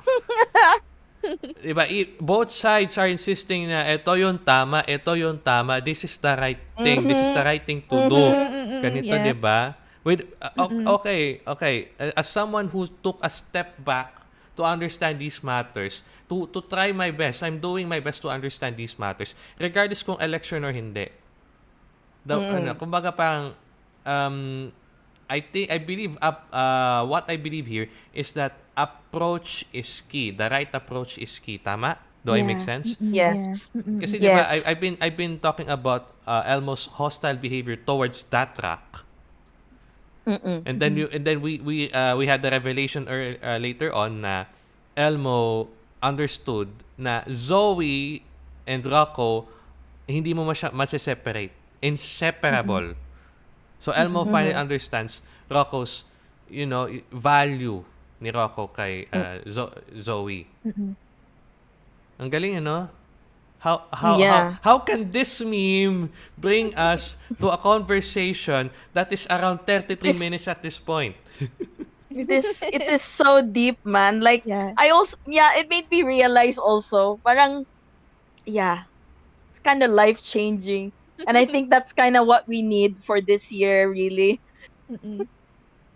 Speaker 2: Diba, i- both sides are insisting na ito yung tama, ito yung tama, this is the right thing, this is the right thing to do.
Speaker 1: Mm-mm,
Speaker 2: Ganito,
Speaker 1: yeah.
Speaker 2: 'di ba? With uh, okay, okay, as someone who took a step back to understand these matters, to to try my best, I'm doing my best to understand these matters, regardless kung election or hindi. The,
Speaker 3: Mm.
Speaker 2: ano, kumbaga parang um I think I believe up uh what I believe here is that approach is key. The right approach is key. Tama? Do I make sense?
Speaker 3: Yes.
Speaker 1: yeah.
Speaker 2: Kasi 'di ba
Speaker 3: Yes.
Speaker 2: I, I've been I've been talking about uh, Elmo's hostile behavior towards that rock.
Speaker 3: Mm-mm.
Speaker 2: And then you and then we we uh, we had the revelation er, uh, later on na Elmo understood na Zoe and Rocco hindi mo masya masiseparate. Inseparable. So Elmo finally understands Rocco's you know value ni Rocco kay uh, Zo- Zoe.
Speaker 1: Mm-mm.
Speaker 2: Ang galing ano? How how,
Speaker 3: Yeah.
Speaker 2: how how can this meme bring us to a conversation that is around 33
Speaker 3: This-
Speaker 2: minutes at this point?
Speaker 3: It is it is so deep, man. Like
Speaker 1: Yeah.
Speaker 3: I also yeah, it made me realize also, parang yeah, it's kind of life changing, and I think that's kind of what we need for this year, really.
Speaker 1: Mm-mm.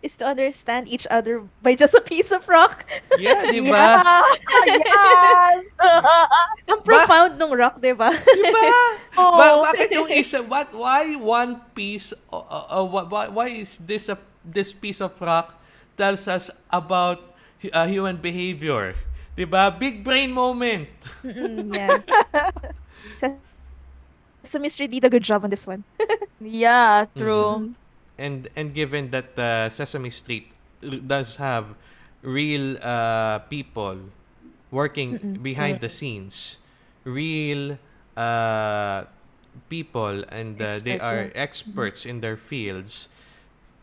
Speaker 1: Is to understand each other by just a piece of rock.
Speaker 2: Yeah, di ba?
Speaker 3: Yeah, yes.
Speaker 1: Ang profound nung rock, di ba?
Speaker 2: Di ba?
Speaker 3: oh,
Speaker 2: Ba- bakit yung isa what why one piece uh, uh, uh, why, why is this a this piece of rock tells us about hu- uh, human behavior? 'Di ba? Big brain moment.
Speaker 1: Mm, yeah. Sesame Street did a good job on this one.
Speaker 3: yeah,
Speaker 2: Mm-hmm.
Speaker 3: true.
Speaker 2: and and given that uh, Sesame Street does have real uh, people working
Speaker 1: Mm-mm.
Speaker 2: behind the scenes, real uh, people, and uh, they
Speaker 1: Expert,
Speaker 2: are
Speaker 1: yeah.
Speaker 2: experts in their fields.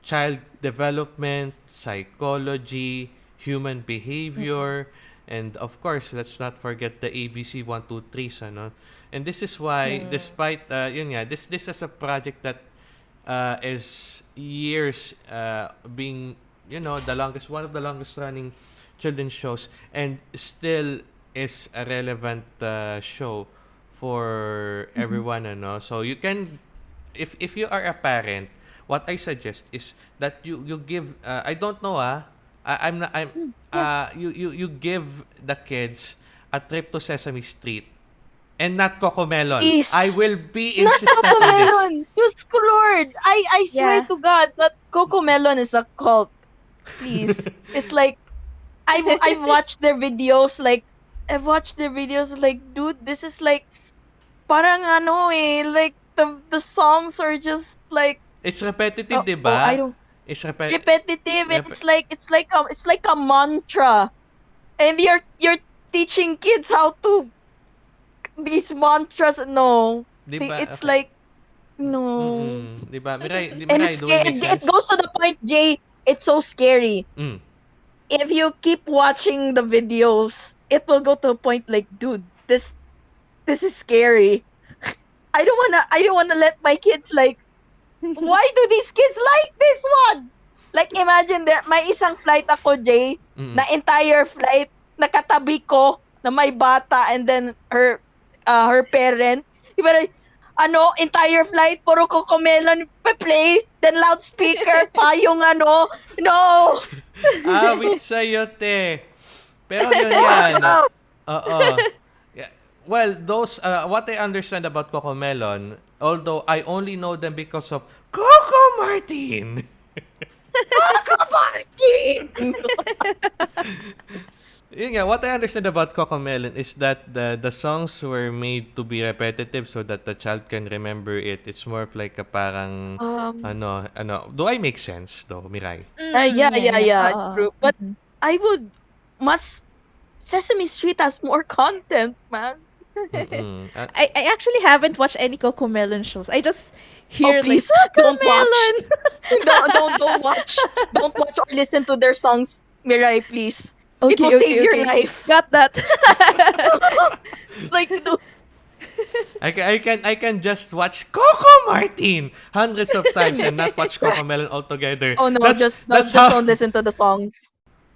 Speaker 2: child development, psychology, human behavior, and of course, let's not forget the ABC 123s, ano? And this is why, despite, uh, yun nga, this, this is a project that uh, is years uh, being, you know, the longest, one of the longest running children's shows, and still is a relevant uh, show for everyone, ano? So you can, if if you are a parent, what I suggest is that you you give. Uh, I don't know, ah. I, I'm not. I'm. Uh, you you you give the kids a trip to Sesame Street, and not Cocomelon.
Speaker 3: Please.
Speaker 2: I will be
Speaker 3: Not Coco
Speaker 2: on this.
Speaker 3: Melon! Diyos ko, Lord! I, I swear to God that Coco Melon is a cult. Please. it's like, I've, I've watched their videos, like, I've watched their videos, like, dude, this is like, parang ano eh, like, the, the songs are just like,
Speaker 2: It's repetitive,
Speaker 3: oh,
Speaker 2: di
Speaker 3: oh,
Speaker 2: ba?
Speaker 3: I don't,
Speaker 2: It's repe-
Speaker 3: repetitive,
Speaker 2: Rep-
Speaker 3: it's like, it's like a, it's like a mantra. And you're, you're teaching kids how to, these mantras, no.
Speaker 2: di
Speaker 3: They-
Speaker 2: ba?
Speaker 3: It's
Speaker 2: Okay.
Speaker 3: like, no.
Speaker 2: Mm-mm. Di ba? Mirai, di,
Speaker 3: And it's
Speaker 2: do it
Speaker 3: it, it goes to the point, Jay. It's so scary.
Speaker 2: Mm.
Speaker 3: If you keep watching the videos, it will go to a point like, dude, this, this is scary. I don't wanna, I don't wanna let my kids like. Why do these kids like this one? Like imagine that may isang flight ako, Jay,
Speaker 2: Mm-mm.
Speaker 3: na entire flight nakatabi ko na may bata and then her uh, her parent. Iba na, ano, entire flight, puro cocomelon play, then loudspeaker pa yung ano, no!
Speaker 2: Awit sa'yo, te. Pero yun yan.
Speaker 3: No!
Speaker 2: Oo. Yeah. Well, those, uh, what I understand about Coco Melon, although I only know them because of Coco Martin.
Speaker 3: Martin!
Speaker 2: Yun nga, what I understand about Coco Melon is that the the songs were made to be repetitive so that the child can remember it. It's more of like a parang,
Speaker 3: Um,
Speaker 2: ano, ano. Do I make sense though, Mirai?
Speaker 3: uh, yeah, yeah, yeah,
Speaker 1: Oo.
Speaker 3: true. But
Speaker 1: Mhm.
Speaker 3: I would, must, Sesame Street has more content, man.
Speaker 2: Mm-mm. Uh,
Speaker 1: I, I actually haven't watched any Coco Melon shows. I just hear
Speaker 3: oh, please,
Speaker 1: like
Speaker 3: don't watch.
Speaker 1: Melon.
Speaker 3: don't, don't, don't watch. Don't watch or listen to their songs, Mirai, please.
Speaker 1: Okay,
Speaker 3: it will
Speaker 1: okay,
Speaker 3: save your life.
Speaker 1: Got that.
Speaker 3: like, dude,
Speaker 2: I can, I can I can just watch Coco Martin hundreds of times and not watch Coco Melon altogether.
Speaker 3: oh no,
Speaker 2: That's-
Speaker 3: just,
Speaker 2: that's
Speaker 3: just
Speaker 2: how-
Speaker 3: don't listen to the songs.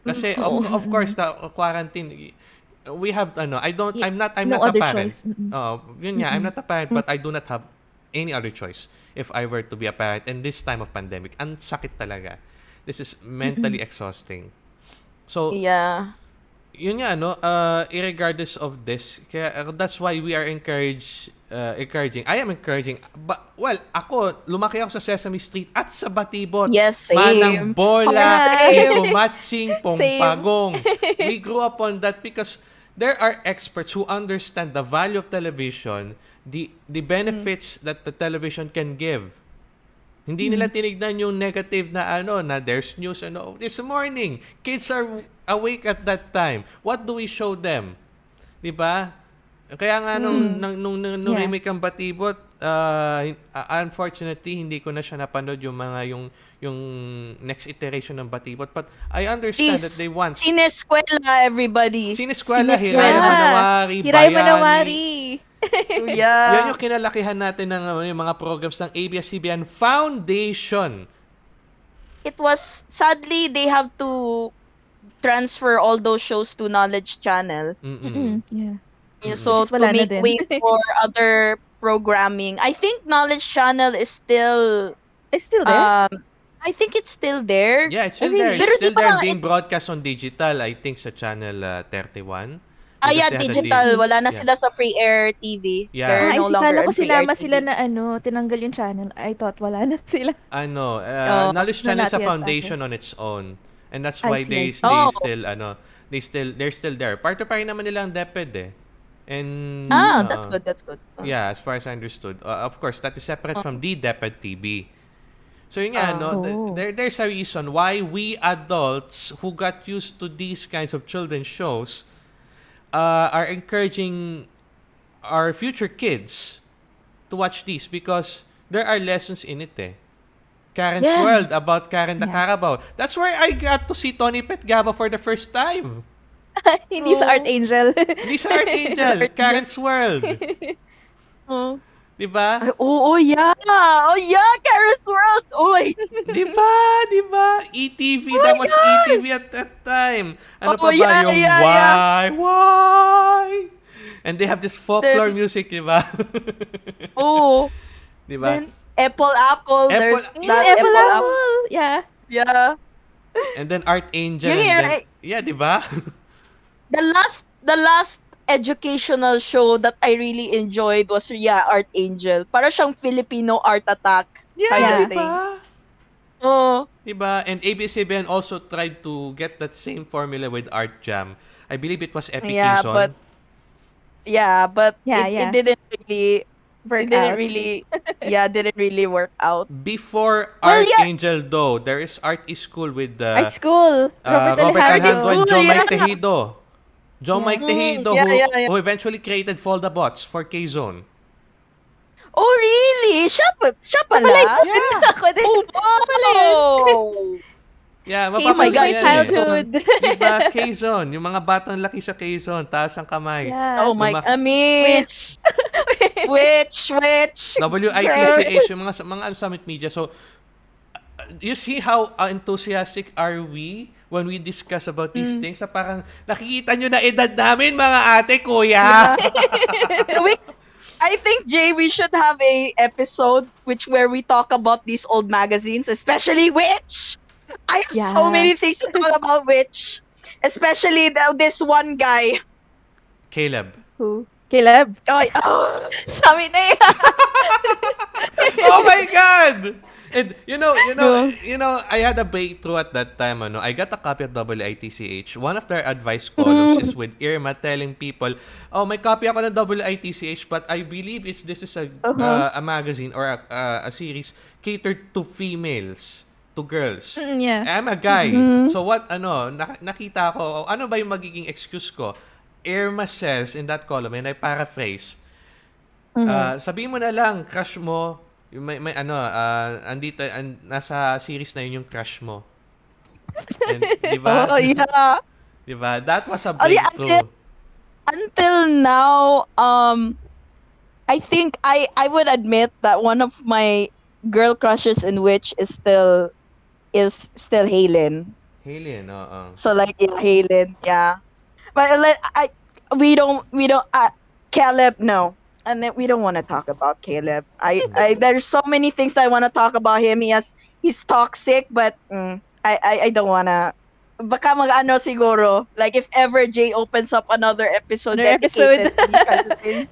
Speaker 2: Kasi of, mm-hmm. of course the quarantine we have ano I don't
Speaker 1: Yeah,
Speaker 2: I'm not I'm
Speaker 1: no
Speaker 2: not a parent.
Speaker 1: choice.
Speaker 2: Oh, yun nga, I'm not a parent but I mm. do not have any other choice if I were to be a parent in this time of pandemic. Ang sakit talaga. This is mentally exhausting. So,
Speaker 3: Yeah.
Speaker 2: yun nga no uh irregardless of this kaya uh, that's why we are encouraged uh, encouraging I am encouraging but well ako lumaki ako sa Sesame Street at sa Batibot
Speaker 3: Yes,
Speaker 2: manang
Speaker 3: same.
Speaker 2: bola
Speaker 3: Same.
Speaker 2: kumatsing pompagong we grew up on that because there are experts who understand the value of television the the benefits that the television can give hindi nila tinignan yung negative na ano, na there's news, ano, this morning, kids are awake at that time. What do we show them? Di ba? Kaya nga nung, nung, nung, nung, nung
Speaker 1: Yeah.
Speaker 2: remake ang Batibot, uh, uh, unfortunately, hindi ko na siya napanood yung mga, yung, yung next iteration ng Batibot. But I understand
Speaker 3: Please,
Speaker 2: that they want
Speaker 3: Sineskwela, everybody.
Speaker 2: Sineskwela,
Speaker 3: Sineskwela.
Speaker 2: Hiray Manawari,
Speaker 1: Hiray
Speaker 2: Bayani.
Speaker 1: Manawari.
Speaker 3: Yeah.
Speaker 2: Yan yung kinalakihan natin ng uh, yung mga programs ng ABS-CBN Foundation.
Speaker 3: it was sadly they have to transfer all those shows to Knowledge Channel.
Speaker 2: Mm-mm.
Speaker 1: Mm-mm, yeah.
Speaker 3: Yeah, So
Speaker 1: Just
Speaker 3: to make way for other programming. I think Knowledge Channel is still
Speaker 1: It's still there.
Speaker 3: um I think it's still there.
Speaker 2: Yeah, it's still
Speaker 1: Really?
Speaker 2: there. It's still there being
Speaker 3: it-
Speaker 2: broadcast on digital, I think, sa channel uh, 31.
Speaker 3: Ah, yeah, digital.
Speaker 2: dig-
Speaker 3: Wala na
Speaker 2: yeah.
Speaker 3: sila sa free air TV.
Speaker 2: Yeah.
Speaker 3: They're
Speaker 1: Ay,
Speaker 3: no
Speaker 1: si
Speaker 3: longer
Speaker 1: kala ko sinama sila na ano, tinanggal yung channel. I thought wala na sila.
Speaker 2: Ano, uh,
Speaker 3: Oh,
Speaker 2: Knowledge
Speaker 1: no,
Speaker 2: Channel is a
Speaker 1: yet,
Speaker 2: foundation on its own. And that's why they, they
Speaker 3: Oh.
Speaker 2: still, ano, they still, they're still there. Part pa rin naman nila ang DepEd eh. And,
Speaker 3: Ah,
Speaker 2: uh,
Speaker 3: that's good. That's good.
Speaker 2: Yeah, as far as I understood. Uh, of course, that is separate from the DepEd TV. So yun nga,
Speaker 3: Ah.
Speaker 2: no, th-
Speaker 1: Oh.
Speaker 2: there, there's a reason why we adults who got used to these kinds of children's shows uh, are encouraging our future kids to watch these because there are lessons in it eh. Karen's
Speaker 3: Yes.
Speaker 2: World about Karen the
Speaker 1: Yeah.
Speaker 2: Carabao. That's where I got to see Tony Petgaba for the first time.
Speaker 1: Hindi sa
Speaker 3: Oh.
Speaker 1: Archangel.
Speaker 2: Hindi sa Archangel, Karen's World.
Speaker 3: Oh.
Speaker 2: Di ba?
Speaker 3: Ay, oh, oh, yeah. Oh, yeah. Karen's World. Oh.
Speaker 2: Di ba? Di ba? ETV, that was ETV at that time. Ano
Speaker 3: Oh,
Speaker 2: pa ba
Speaker 3: yeah,
Speaker 2: yung
Speaker 3: yeah,
Speaker 2: why, why? And they have this folklore
Speaker 3: Then-
Speaker 2: music, di ba?
Speaker 3: Oh.
Speaker 2: di ba?
Speaker 3: Then, Apple Apple.
Speaker 2: Apple-
Speaker 3: There's
Speaker 1: Mm,
Speaker 3: that
Speaker 1: Apple
Speaker 3: Apple Apple.
Speaker 1: Apple. Yeah.
Speaker 3: Yeah.
Speaker 2: And then Art
Speaker 3: Angel.
Speaker 2: And then,
Speaker 3: right.
Speaker 2: yeah, di ba?
Speaker 3: The last, the last educational show that I really enjoyed was, yeah, Archangel. Para siyang Filipino Art Attack.
Speaker 2: yeah,
Speaker 3: Kind
Speaker 1: of
Speaker 2: di
Speaker 3: thing.
Speaker 2: ba?
Speaker 3: Oh.
Speaker 2: Diba? And ABS-CBN also tried to get that same formula with Art Jam. I believe it was Epic
Speaker 3: Yeah,
Speaker 2: Quezon.
Speaker 3: but yeah, but
Speaker 1: Yeah,
Speaker 3: it,
Speaker 1: yeah.
Speaker 3: it didn't really
Speaker 1: Work
Speaker 3: it didn't
Speaker 1: out.
Speaker 3: really yeah, didn't really work out.
Speaker 2: Before
Speaker 3: Well, yeah.
Speaker 2: Archangel, though, there is Art School with the
Speaker 1: Our school.
Speaker 2: uh,
Speaker 1: Robert
Speaker 2: Robert
Speaker 1: Alejandro.
Speaker 2: Alejandro and Mike
Speaker 3: yeah.
Speaker 2: Tejido. John. Mike Tejido,
Speaker 3: Yeah,
Speaker 2: who,
Speaker 3: yeah, yeah.
Speaker 2: who eventually created Foldabots for K-Zone.
Speaker 3: Oh really? Siya, pa- siya pala?
Speaker 2: Yeah.
Speaker 1: Ako din.
Speaker 3: Oh, wow.
Speaker 2: Yeah, mapapansin yan eh.
Speaker 1: childhood.
Speaker 2: Diba? K-Zone. Yung mga batang laki sa K-Zone, taas ang kamay.
Speaker 1: yeah.
Speaker 3: Oh my,
Speaker 2: Luma-
Speaker 3: I mean,
Speaker 1: Which?
Speaker 3: which, which?
Speaker 2: WITCH, yung mga, mga ano, summit media. So, uh, you see how uh, enthusiastic are we when we discuss about these things? Na parang, nakikita nyo na edad namin, mga ate, kuya.
Speaker 3: we, I think Jay, we should have a episode which where we talk about these old magazines, especially Witch. I have so
Speaker 1: Yeah.
Speaker 3: many things to talk about Witch, especially the, this one guy.
Speaker 2: Caleb.
Speaker 1: Who? Caleb.
Speaker 3: Oh, oh.
Speaker 1: Sabi na yan.
Speaker 2: oh my God! And you know, you know, you know, I had a breakthrough at that time. Ano, I got a copy of WITCH. One of their advice columns is with Irma telling people, "Oh, may copy ako ng WITCH, but I believe it's this is a uh, a magazine or a, uh, a series catered to females, to girls."
Speaker 1: Mm, yeah.
Speaker 2: I'm a guy. So what ano, nak- nakita ko, ano ba yung magiging excuse ko? Irma says in that column, and I paraphrase, Ah, sabihin mo na lang, crush mo, yung may, may ano, ah, andito, an, nasa series na yun yung crush mo. And, di ba?
Speaker 3: Oh, yeah.
Speaker 2: Di ba? That was a
Speaker 3: Oh, yeah,
Speaker 2: breakthrough.
Speaker 3: Until now, um, I think I I would admit that one of my girl crushes in which is still is still Halen.
Speaker 2: Halien, oo.
Speaker 3: So like yeah, Halen, yeah. But like I we don't we don't uh, Caleb no. And then we don't want to talk about Caleb. I, I there's so many things I want to talk about him. He has he's toxic, but mm, I, I I don't wanna. Baka mag ano siguro. Like if ever Jay opens up another episode
Speaker 1: Another
Speaker 3: dedicated.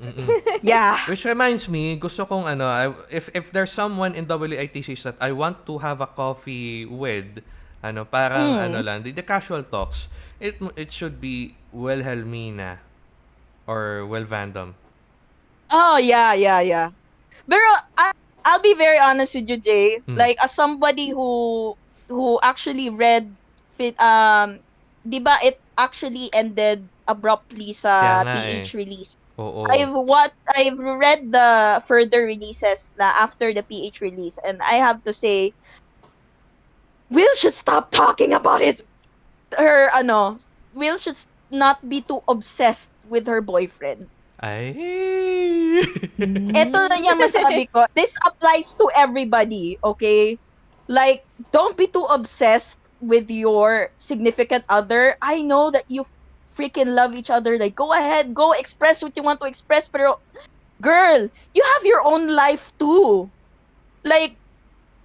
Speaker 2: Mm-mm.
Speaker 3: Yeah.
Speaker 2: Which reminds me, gusto kong ano, if if there's someone in WITCs that I want to have a coffee with, ano, parang
Speaker 3: Hmm.
Speaker 2: ano lang, the, the casual talks, it it should be Wilhelmina or Will Vandom.
Speaker 3: Oh yeah, yeah, yeah. But I, I'll be very honest with you, Jay.
Speaker 2: Hmm.
Speaker 3: Like as somebody who who actually read um 'di ba it actually ended abruptly sa
Speaker 2: nga eh.
Speaker 3: PH release.
Speaker 2: Oo.
Speaker 3: I've what I've read the further releases na after the PH release and I have to say Will should stop talking about his her ano Will should not be too obsessed with her boyfriend.
Speaker 2: Ay. Mm-hmm.
Speaker 3: Ito na niya masabi ko. This applies to everybody, okay? Like, don't be too obsessed with your significant other. I know that you freaking love each other. Like, go ahead, go express what you want to express. Pero, girl, you have your own life too. Like,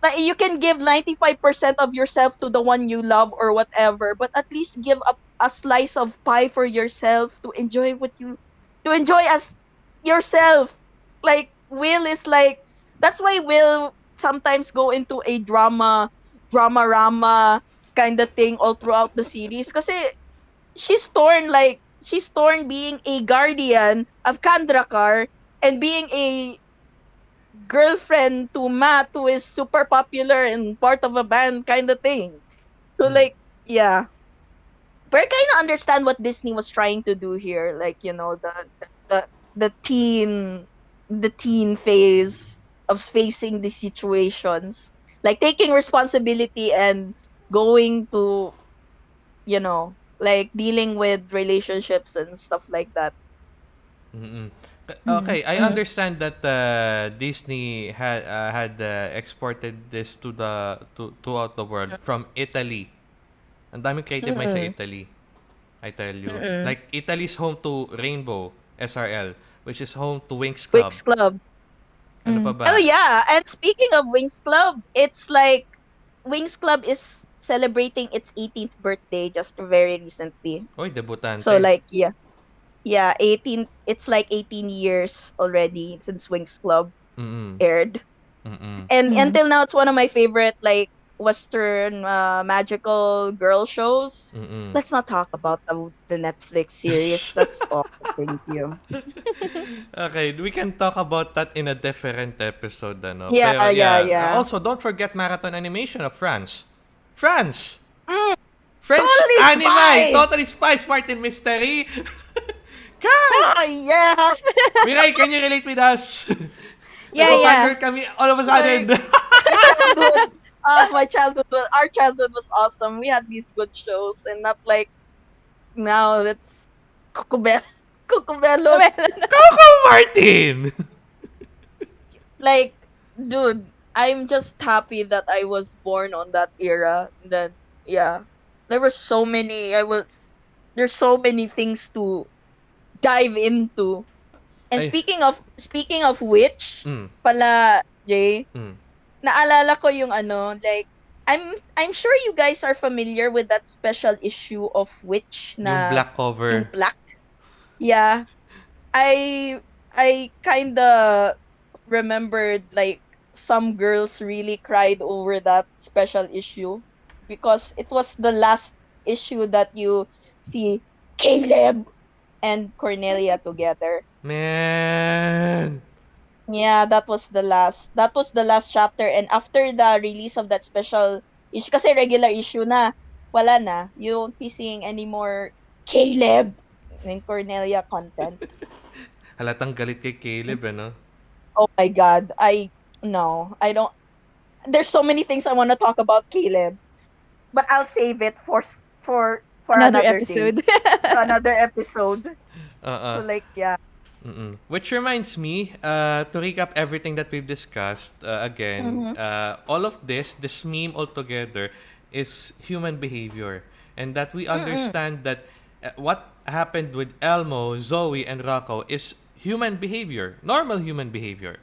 Speaker 3: like you can give 95% of yourself to the one you love or whatever, but at least give up a slice of pie for yourself to enjoy what you to enjoy as yourself. Like Will is like that's why Will sometimes go into a drama drama rama kind of thing all throughout the series kasi she's torn like she's torn being a guardian of Kandrakar and being a girlfriend to Matt who is super popular and part of a band kind of thing. So
Speaker 2: Hmm.
Speaker 3: like yeah. But I kind of understand what Disney was trying to do here like you know the the the teen the teen phase of facing these situations. like taking responsibility and going to you know like dealing with relationships and stuff like that
Speaker 2: Mm-mm. Uh,
Speaker 1: Mm.
Speaker 2: Okay, I
Speaker 3: Mm.
Speaker 2: understand that uh, Disney had uh, had uh, exported this to the to throughout the world from Italy. Ang daming creative may sa. Italy. I tell you.
Speaker 3: Mm-mm.
Speaker 2: Like Italy's home to Rainbow SRL, which is home to Winx Club.
Speaker 3: Winx Club
Speaker 2: Ano
Speaker 1: Mm.
Speaker 2: pa ba?
Speaker 3: oh yeah and speaking of Winx Club it's like Winx Club is celebrating its 18th birthday just very recently
Speaker 2: Oy, debutante.
Speaker 3: so like yeah yeah 18 it's like 18 years already since Winx Club
Speaker 2: Mm-mm.
Speaker 3: aired
Speaker 2: Mm-mm.
Speaker 3: and
Speaker 1: Mm.
Speaker 3: until now it's one of my favorite like western uh, magical girl shows
Speaker 2: Mm-mm.
Speaker 3: let's not talk about the, the netflix series that's all thank you
Speaker 2: Okay, we can talk about that in a different episode, ano?
Speaker 3: Yeah,
Speaker 2: Pero
Speaker 3: yeah, yeah.
Speaker 2: Also, don't forget Marathon Animation of France. France!
Speaker 3: Mm,
Speaker 2: French
Speaker 3: Totally
Speaker 2: anime!
Speaker 3: Spy!
Speaker 2: Totally Spies, Martin Mystery! Come!
Speaker 3: ah, yeah
Speaker 2: Mirai, can you relate with us?
Speaker 1: Yeah, yeah.
Speaker 2: Nagpo-fangirl kami all of a sudden.
Speaker 3: childhood, uh, my childhood was, our childhood was awesome we had these good shows and not like now it's Cucubel Cucubelo
Speaker 2: Coco Martin!
Speaker 3: like dude i'm just happy that i was born on that era then yeah there were so many i was there's so many things to dive into and
Speaker 2: Ay.
Speaker 3: speaking of speaking of which
Speaker 2: mm,
Speaker 3: pala jay
Speaker 2: mm.
Speaker 3: Naalala ko yung ano like i'm i'm sure you guys are familiar with that special issue of witch
Speaker 2: Yung
Speaker 3: na
Speaker 2: black cover.
Speaker 3: yung black. Yeah. I I kinda remembered like some girls really cried over that special issue because it was the last issue that you see Caleb and Cornelia together.
Speaker 2: Man!
Speaker 3: Yeah, that was the last. That was the last chapter and after the release of that special issue kasi regular issue na, wala na. You won't be seeing any more Caleb and Cornelia content.
Speaker 2: Halatang galit kay Caleb, ano?
Speaker 3: Oh my god. I no, I don't There's so many things I want to talk about Caleb. But I'll save it for for for
Speaker 1: Another
Speaker 3: another,
Speaker 1: episode.
Speaker 3: Day. another episode.
Speaker 2: Uh-uh.
Speaker 3: So like yeah.
Speaker 2: Mm-mm. Which reminds me, uh, to recap everything that we've discussed, uh, again,
Speaker 3: Mhm.
Speaker 2: uh, all of this, this meme altogether, is human behavior. And that we understand that uh, what happened with Elmo, Zoe, and Rocco is human behavior, normal human behavior.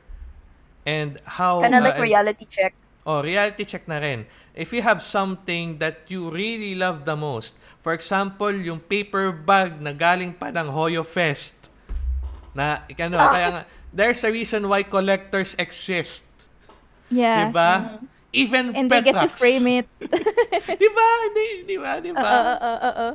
Speaker 2: And how...
Speaker 3: Kind of
Speaker 2: uh,
Speaker 3: like
Speaker 2: and-
Speaker 3: reality check.
Speaker 2: Oh, reality check na rin. If you have something that you really love the most, for example, yung paper bag na galing pa ng Hoyo Fest, na, ano, kaya nga, there's a reason why collectors exist.
Speaker 1: yeah.
Speaker 2: Diba? Even
Speaker 1: And they get to
Speaker 2: Petrax.
Speaker 1: frame it.
Speaker 2: diba? Di, diba? Diba?
Speaker 1: oo, oo, oo.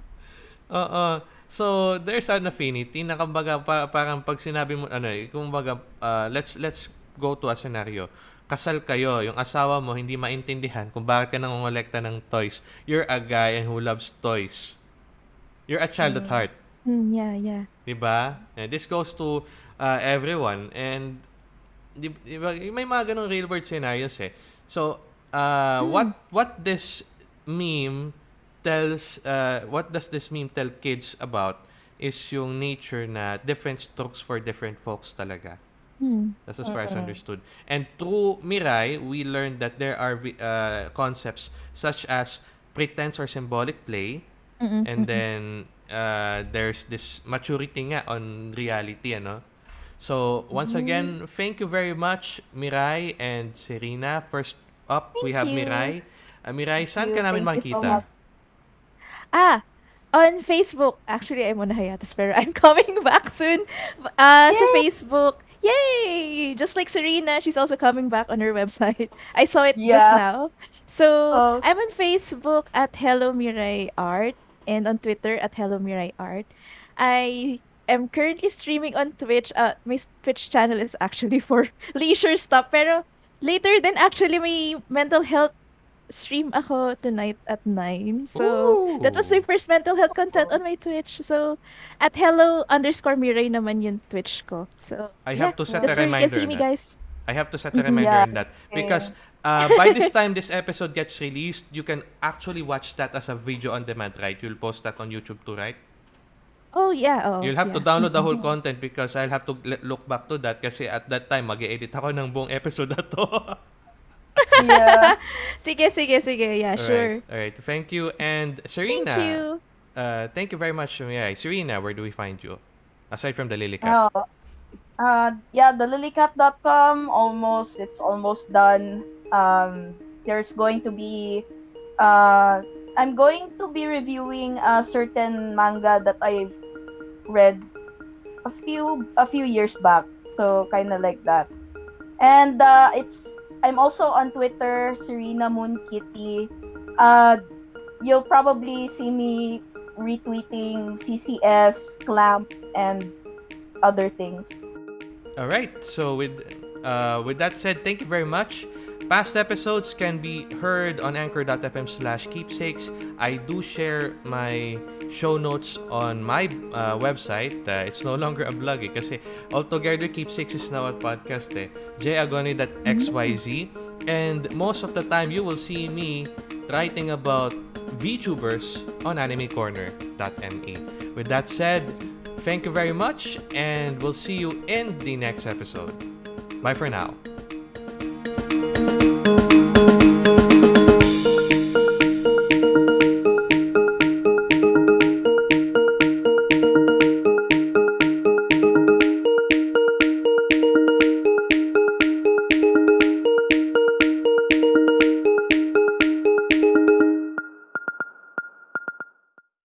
Speaker 2: Oo. So, there's an affinity na kumbaga pa, parang pag sinabi mo ano, eh, kumbaga uh, let's let's go to a scenario. Kasal kayo, yung asawa mo hindi maintindihan kung bakit ka nangongolekta ng toys. You're a guy who loves toys. You're a child at heart.
Speaker 1: Mm, yeah, yeah.
Speaker 2: Diba? And this goes to uh, everyone. And di, di ba, may mga ganong real world scenarios eh. So, uh, what what this meme tells, uh, what does this meme tell kids about is yung nature na different strokes for different folks talaga.
Speaker 1: Hmm.
Speaker 2: That's as far as understood. And through Mirai, we learned that there are uh, concepts such as pretense or symbolic play,
Speaker 1: Mm-mm,
Speaker 2: and then uh, there's this maturity nga on reality, ano? So, once again, thank you very much, Mirai and Serena. First up, we have
Speaker 1: you.
Speaker 2: Mirai. Uh, Mirai, saan
Speaker 3: you.
Speaker 2: ka namin
Speaker 3: Thank you so.
Speaker 1: Ah, on Facebook. Actually, I'm on hiatus, pero I'm coming back soon. Uh, sa Facebook. Yay! Just like Serena, she's also coming back on her website. I saw it just now. So,
Speaker 3: Oh.
Speaker 1: I'm on Facebook at Hello Mirai Art and on Twitter at Hello Mirai Art. I am currently streaming on Twitch. Uh, my Twitch channel is actually for leisure stuff. Pero later then actually may mental health stream ako tonight at 9. So, that was my
Speaker 2: Ooh.
Speaker 1: first mental health content on my Twitch. So, at hello underscore Mirai naman yung Twitch ko. So,
Speaker 2: I
Speaker 1: yeah,
Speaker 2: have to set
Speaker 1: that's
Speaker 2: a
Speaker 1: where you can
Speaker 2: reminder
Speaker 1: see me, guys.
Speaker 2: I have to set a reminder.
Speaker 3: Yeah,
Speaker 2: on that because uh, by this time this episode gets released, you can actually watch that as a video on demand, right? You'll post that on YouTube too, right?
Speaker 1: Oh, yeah. Oh,
Speaker 2: You'll have to
Speaker 1: yeah.
Speaker 2: download the whole content because I'll have to look back to that kasi at that time mag-edit ako ng buong episode na to.
Speaker 3: yeah.
Speaker 1: Sige, sige, sige. Yeah, sure.
Speaker 2: Alright, alright. Thank you. And Serena,
Speaker 1: Thank you.
Speaker 2: Uh, thank you very much. Yeah, Serena, where do we find you? Aside from the Lily Cat.
Speaker 3: Oh, uh, yeah, the lilycat.com almost it's almost done. Um, there's going to be uh, I'm going to be reviewing a certain manga that I read a few a few years back. So kind of like that. And uh, it's I'm also on Twitter, Serena Moon Kitty. Uh, you'll probably see me retweeting CCS, Clamp, and other things.
Speaker 2: All right. So with uh, with that said, thank you very much. Past episodes can be heard on anchor.fm slash keepsakes. I do share my show notes on my uh, website. Uh, it's no longer a blog eh, altogether keepsakes is now a podcast eh. jagoni.xyz and most of the time you will see me writing about VTubers on animecorner.me. With that said, thank you very much and we'll see you in the next episode. Bye for now.